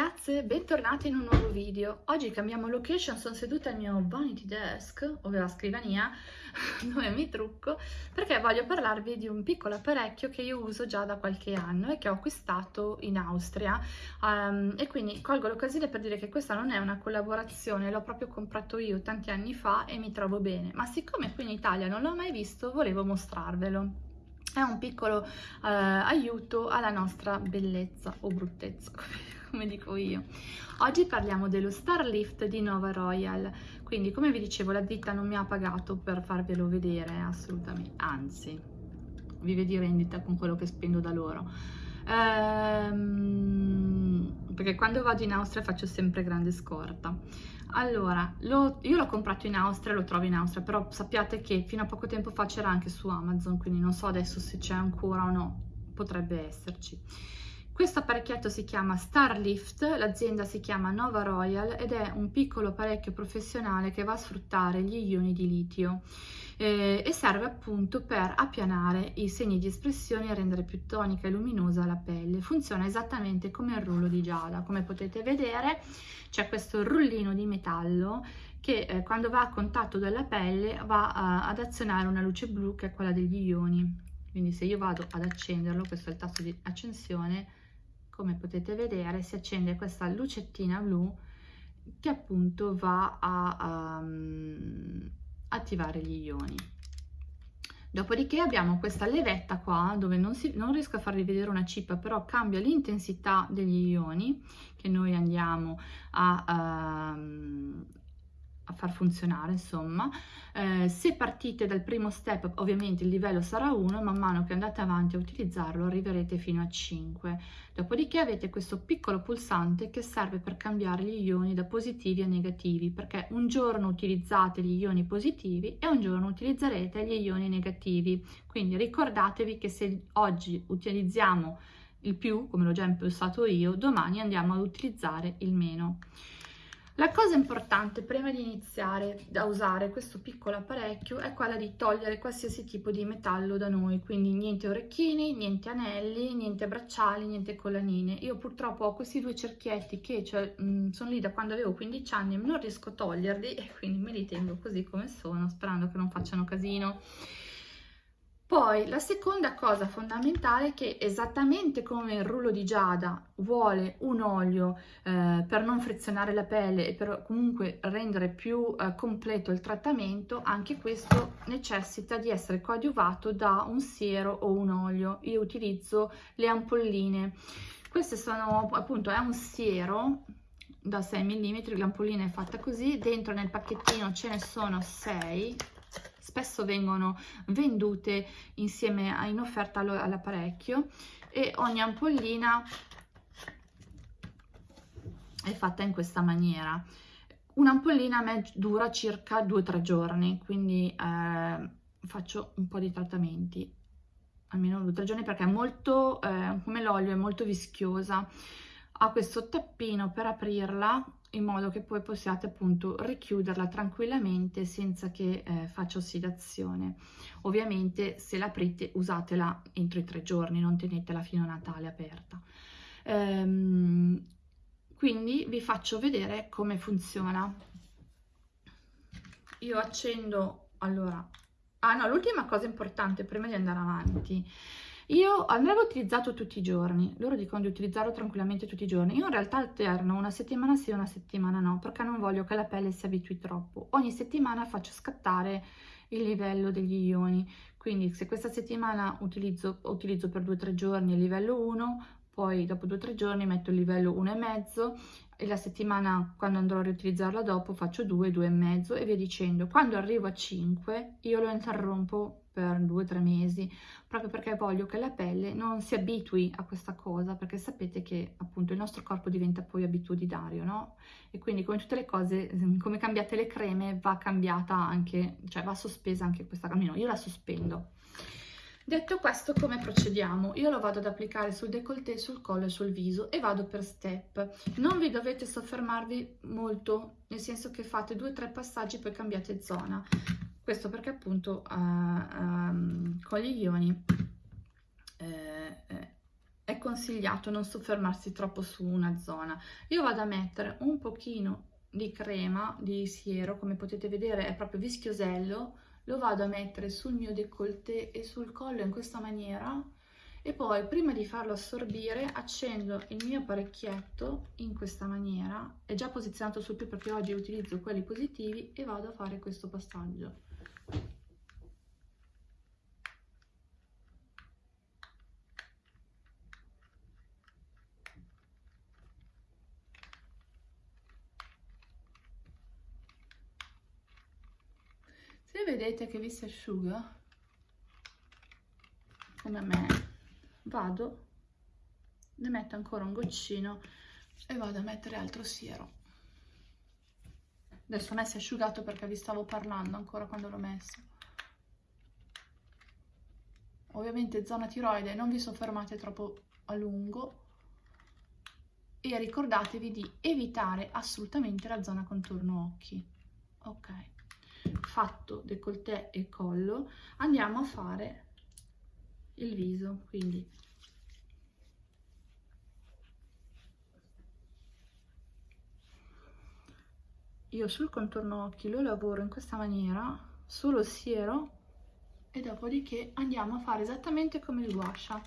ragazze, bentornate in un nuovo video. Oggi cambiamo location, sono seduta al mio vanity desk, ovvero la scrivania, dove mi trucco, perché voglio parlarvi di un piccolo apparecchio che io uso già da qualche anno e che ho acquistato in Austria. Um, e quindi colgo l'occasione per dire che questa non è una collaborazione, l'ho proprio comprato io tanti anni fa e mi trovo bene. Ma siccome qui in Italia non l'ho mai visto, volevo mostrarvelo è un piccolo eh, aiuto alla nostra bellezza o bruttezza come dico io. Oggi parliamo dello Starlift di Nova Royal, quindi come vi dicevo la ditta non mi ha pagato per farvelo vedere assolutamente, anzi vi vedi rendita con quello che spendo da loro. Ehm, perché quando vado in Austria faccio sempre grande scorta. Allora, lo, io l'ho comprato in Austria, lo trovo in Austria, però sappiate che fino a poco tempo fa c'era anche su Amazon, quindi non so adesso se c'è ancora o no, potrebbe esserci. Questo apparecchietto si chiama Starlift, l'azienda si chiama Nova Royal ed è un piccolo apparecchio professionale che va a sfruttare gli ioni di litio eh, e serve appunto per appianare i segni di espressione e rendere più tonica e luminosa la pelle. Funziona esattamente come il rullo di giada, come potete vedere c'è questo rullino di metallo che eh, quando va a contatto della pelle va a, ad azionare una luce blu che è quella degli ioni. Quindi se io vado ad accenderlo, questo è il tasto di accensione, come potete vedere si accende questa lucettina blu che appunto va a um, attivare gli ioni. Dopodiché abbiamo questa levetta qua dove non, si, non riesco a farvi vedere una cippa però cambia l'intensità degli ioni che noi andiamo a, a far funzionare insomma. Eh, se partite dal primo step ovviamente il livello sarà 1 man mano che andate avanti a utilizzarlo arriverete fino a 5 dopodiché avete questo piccolo pulsante che serve per cambiare gli ioni da positivi a negativi perché un giorno utilizzate gli ioni positivi e un giorno utilizzerete gli ioni negativi. Quindi ricordatevi che se oggi utilizziamo il più come l'ho già impostato io domani andiamo ad utilizzare il meno la cosa importante prima di iniziare a usare questo piccolo apparecchio è quella di togliere qualsiasi tipo di metallo da noi, quindi niente orecchini, niente anelli, niente bracciali, niente collanine. Io purtroppo ho questi due cerchietti che cioè, mh, sono lì da quando avevo 15 anni e non riesco a toglierli e quindi me li tengo così come sono, sperando che non facciano casino. Poi la seconda cosa fondamentale è che esattamente come il rullo di giada vuole un olio eh, per non frizionare la pelle e per comunque rendere più eh, completo il trattamento, anche questo necessita di essere coadiuvato da un siero o un olio. Io utilizzo le ampolline. Queste sono appunto, è un siero da 6 mm, l'ampollina è fatta così, dentro nel pacchettino ce ne sono 6 spesso vengono vendute insieme a, in offerta all'apparecchio e ogni ampollina è fatta in questa maniera. Un'ampollina a me dura circa 2-3 giorni quindi eh, faccio un po' di trattamenti. Almeno 2-3 giorni perché è molto eh, come l'olio è molto vischiosa ha questo tappino per aprirla in modo che poi possiate appunto richiuderla tranquillamente senza che eh, faccia ossidazione. Ovviamente se l'aprite usatela entro i tre giorni, non tenetela fino a Natale aperta. Ehm, quindi vi faccio vedere come funziona. Io accendo, allora, ah no, l'ultima cosa importante prima di andare avanti io andrebbe utilizzato tutti i giorni, loro dicono di utilizzarlo tranquillamente tutti i giorni. Io in realtà alterno una settimana sì, una settimana no, perché non voglio che la pelle si abitui troppo. Ogni settimana faccio scattare il livello degli ioni, quindi se questa settimana utilizzo, utilizzo per 2-3 giorni il livello 1, poi dopo 2-3 giorni metto il livello 1,5 e la settimana quando andrò a riutilizzarla dopo faccio 2, 2,5 e via dicendo. Quando arrivo a 5 io lo interrompo per due o tre mesi, proprio perché voglio che la pelle non si abitui a questa cosa, perché sapete che appunto il nostro corpo diventa poi abitudinario, no? E quindi come tutte le cose, come cambiate le creme, va cambiata anche, cioè va sospesa anche questa, almeno io la sospendo. Detto questo, come procediamo? Io lo vado ad applicare sul décolleté, sul collo e sul viso e vado per step. Non vi dovete soffermarvi molto, nel senso che fate due o tre passaggi e poi cambiate zona questo perché appunto uh, um, con gli ioni uh, è, consigliato non soffermarsi troppo su una zona. Io vado a mettere un pochino di crema di siero, come potete vedere è proprio vischiosello, lo vado a mettere sul mio décolleté e sul collo in questa maniera e poi prima di farlo assorbire accendo il mio apparecchietto in questa maniera, è già posizionato sul più perché oggi utilizzo quelli positivi e vado a fare questo passaggio. Se vedete che vi si asciuga, come me, vado, ne metto ancora un goccino e vado a mettere altro siero. Adesso non è si è asciugato perché vi stavo parlando ancora quando l'ho messo. Ovviamente zona tiroide non vi soffermate troppo a lungo e ricordatevi di evitare assolutamente la zona contorno occhi. Ok fatto décolleté e collo andiamo a fare il viso quindi. Io sul contorno occhi lo lavoro in questa maniera solo siero e dopodiché andiamo a fare esattamente come il guascia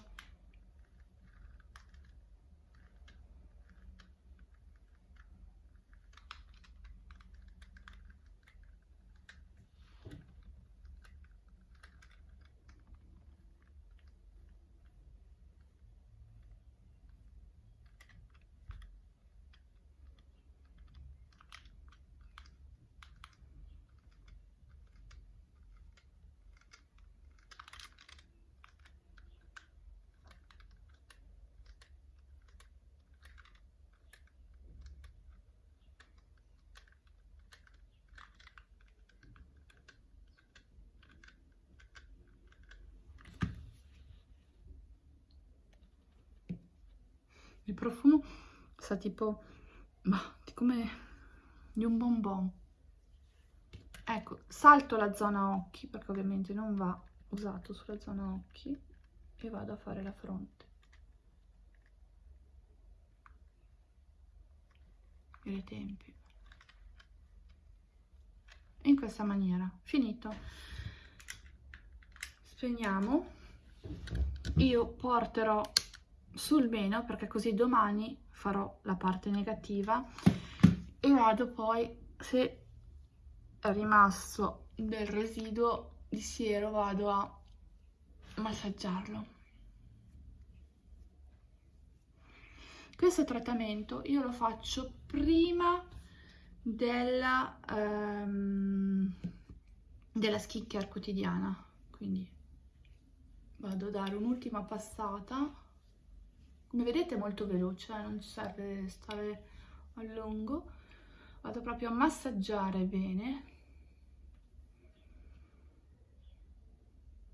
il profumo sa tipo ma come di un bonbon. Ecco salto la zona occhi perché ovviamente non va usato sulla zona occhi e vado a fare la fronte. E le tempie in questa maniera. Finito. Spegniamo. Io porterò sul meno perché così domani farò la parte negativa e vado poi se è rimasto del residuo di siero vado a massaggiarlo. Questo trattamento io lo faccio prima della, um, della skincare quotidiana quindi vado a dare un'ultima passata come vedete molto veloce, eh? non serve stare a lungo. Vado proprio a massaggiare bene.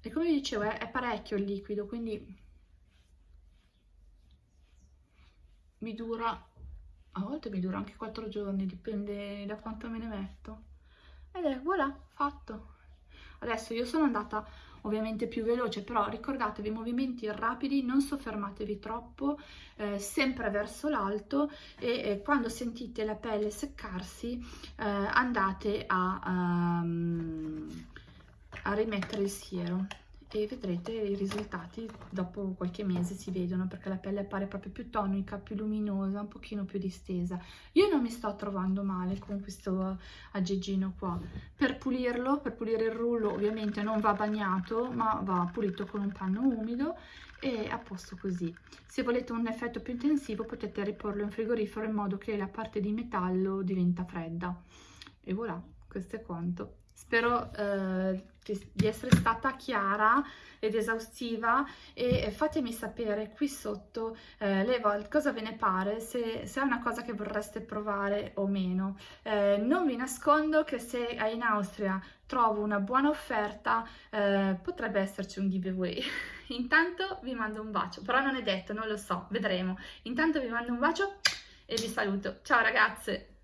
E come vi dicevo è, è parecchio il liquido, quindi mi dura, a volte mi dura anche 4 giorni, dipende da quanto me ne metto. Ed è voilà, fatto. Adesso io sono andata ovviamente più veloce, però ricordatevi movimenti rapidi, non soffermatevi troppo, eh, sempre verso l'alto e eh, quando sentite la pelle seccarsi eh, andate a, um, a rimettere il siero e vedrete i risultati dopo qualche mese si vedono perché la pelle appare proprio più tonica, più luminosa, un pochino più distesa. Io non mi sto trovando male con questo aggeggino qua. Per pulirlo, per pulire il rullo ovviamente non va bagnato ma va pulito con un panno umido e a posto così. Se volete un effetto più intensivo potete riporlo in frigorifero in modo che la parte di metallo diventa fredda. E voilà, questo è quanto. Spero eh, di essere stata chiara ed esaustiva e fatemi sapere qui sotto eh, le cosa ve ne pare, se, se, è una cosa che vorreste provare o meno. Eh, non vi nascondo che se in Austria trovo una buona offerta eh, potrebbe esserci un giveaway. Intanto vi mando un bacio, però non è detto, non lo so, vedremo. Intanto vi mando un bacio e vi saluto. Ciao ragazze!